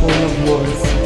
full of words.